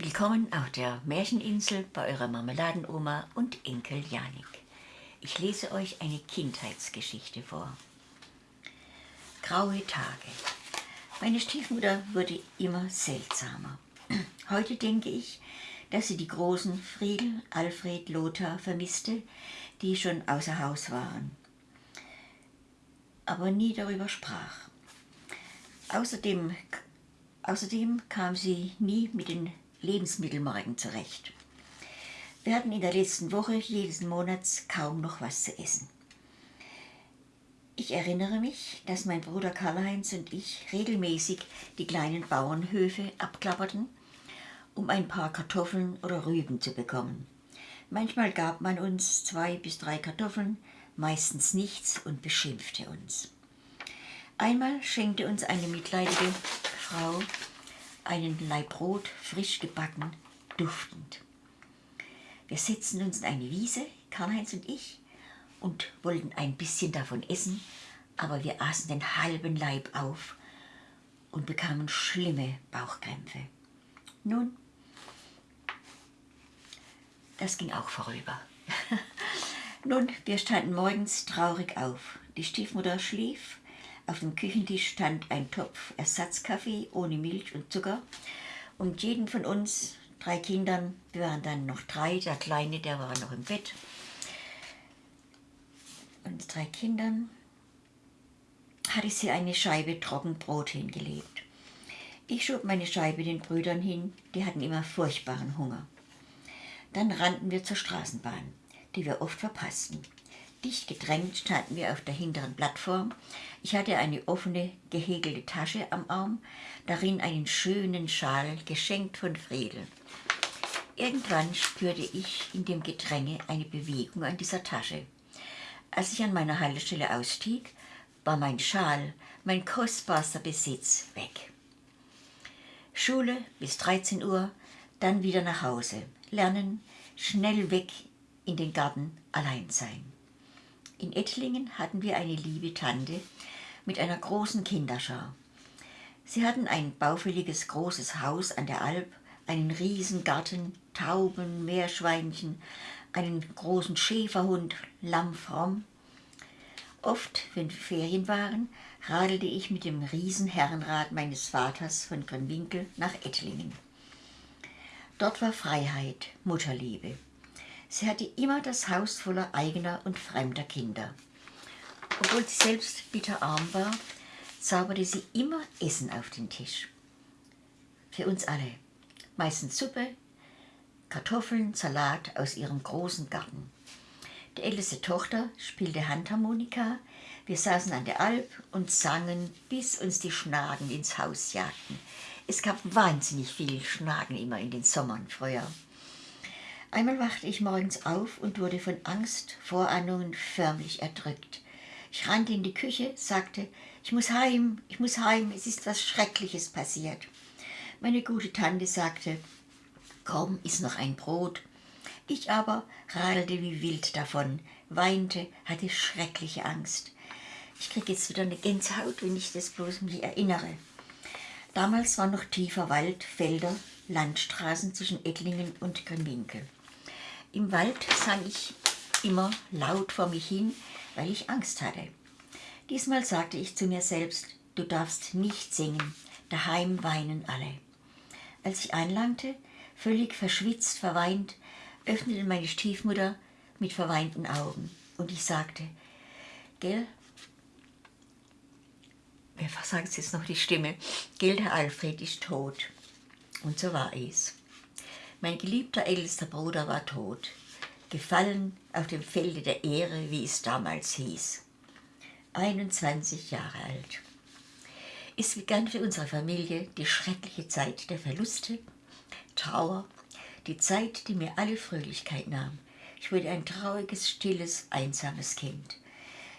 Willkommen auf der Märcheninsel bei eurer Marmeladenoma und Enkel Janik. Ich lese euch eine Kindheitsgeschichte vor. Graue Tage. Meine Stiefmutter wurde immer seltsamer. Heute denke ich, dass sie die großen Friedel, Alfred, Lothar vermisste, die schon außer Haus waren, aber nie darüber sprach. Außerdem, außerdem kam sie nie mit den Lebensmittelmarken zurecht. Wir hatten in der letzten Woche jedes Monats kaum noch was zu essen. Ich erinnere mich, dass mein Bruder Karl-Heinz und ich regelmäßig die kleinen Bauernhöfe abklapperten, um ein paar Kartoffeln oder Rüben zu bekommen. Manchmal gab man uns zwei bis drei Kartoffeln, meistens nichts und beschimpfte uns. Einmal schenkte uns eine mitleidige Frau einen Laib Brot, frisch gebacken, duftend. Wir setzten uns in eine Wiese, Karl-Heinz und ich, und wollten ein bisschen davon essen, aber wir aßen den halben Leib auf und bekamen schlimme Bauchkrämpfe. Nun, das ging auch vorüber. Nun, wir standen morgens traurig auf. Die Stiefmutter schlief, auf dem Küchentisch stand ein Topf Ersatzkaffee ohne Milch und Zucker und jeden von uns, drei Kindern, wir waren dann noch drei, der Kleine, der war noch im Bett, und drei Kindern hatte sie eine Scheibe Trockenbrot hingelegt. Ich schob meine Scheibe den Brüdern hin, die hatten immer furchtbaren Hunger. Dann rannten wir zur Straßenbahn, die wir oft verpassten. Dicht gedrängt standen wir auf der hinteren Plattform. Ich hatte eine offene, gehäkelte Tasche am Arm, darin einen schönen Schal, geschenkt von Friedel. Irgendwann spürte ich in dem Gedränge eine Bewegung an dieser Tasche. Als ich an meiner Haltestelle ausstieg, war mein Schal, mein kostbarster Besitz, weg. Schule bis 13 Uhr, dann wieder nach Hause, lernen, schnell weg in den Garten, allein sein. In Ettlingen hatten wir eine liebe Tante mit einer großen Kinderschar. Sie hatten ein baufälliges großes Haus an der Alp, einen riesen Garten, Tauben, Meerschweinchen, einen großen Schäferhund, Lamm Fromm. Oft, wenn Ferien waren, radelte ich mit dem Riesenherrenrad meines Vaters von Grünwinkel nach Ettlingen. Dort war Freiheit, Mutterliebe. Sie hatte immer das Haus voller eigener und fremder Kinder. Obwohl sie selbst bitterarm war, zauberte sie immer Essen auf den Tisch. Für uns alle. Meistens Suppe, Kartoffeln, Salat aus ihrem großen Garten. Die älteste Tochter spielte Handharmonika. Wir saßen an der Alp und sangen, bis uns die Schnaden ins Haus jagten. Es gab wahnsinnig viel Schnaden immer in den Sommern früher. Einmal wachte ich morgens auf und wurde von Angst, Vorahnungen förmlich erdrückt. Ich rannte in die Küche, sagte, ich muss heim, ich muss heim, es ist was Schreckliches passiert. Meine gute Tante sagte, komm, iss noch ein Brot. Ich aber radelte wie wild davon, weinte, hatte schreckliche Angst. Ich kriege jetzt wieder eine Gänsehaut, wenn ich das bloß mich erinnere. Damals war noch tiefer Wald, Felder, Landstraßen zwischen Ettlingen und Grimwinkel. Im Wald sang ich immer laut vor mich hin, weil ich Angst hatte. Diesmal sagte ich zu mir selbst, du darfst nicht singen, daheim weinen alle. Als ich einlangte, völlig verschwitzt, verweint, öffnete meine Stiefmutter mit verweinten Augen und ich sagte, gell, wer sagt jetzt noch die Stimme, gell, der Alfred ist tot. Und so war es. Mein geliebter ältester Bruder war tot, gefallen auf dem Felde der Ehre, wie es damals hieß. 21 Jahre alt. Es begann für unsere Familie die schreckliche Zeit der Verluste, Trauer, die Zeit, die mir alle Fröhlichkeit nahm. Ich wurde ein trauriges, stilles, einsames Kind.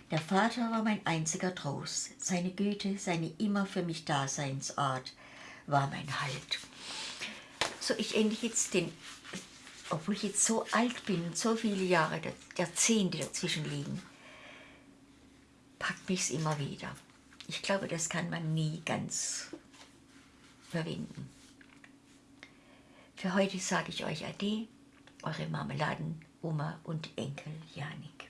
Der Vater war mein einziger Trost. Seine Güte, seine immer für mich Daseinsart war mein Halt so ich endlich jetzt den, obwohl ich jetzt so alt bin und so viele Jahre, Jahrzehnte dazwischen liegen, packt mich es immer wieder. Ich glaube, das kann man nie ganz verwenden. Für heute sage ich euch Ade, eure Marmeladen, Oma und Enkel Janik.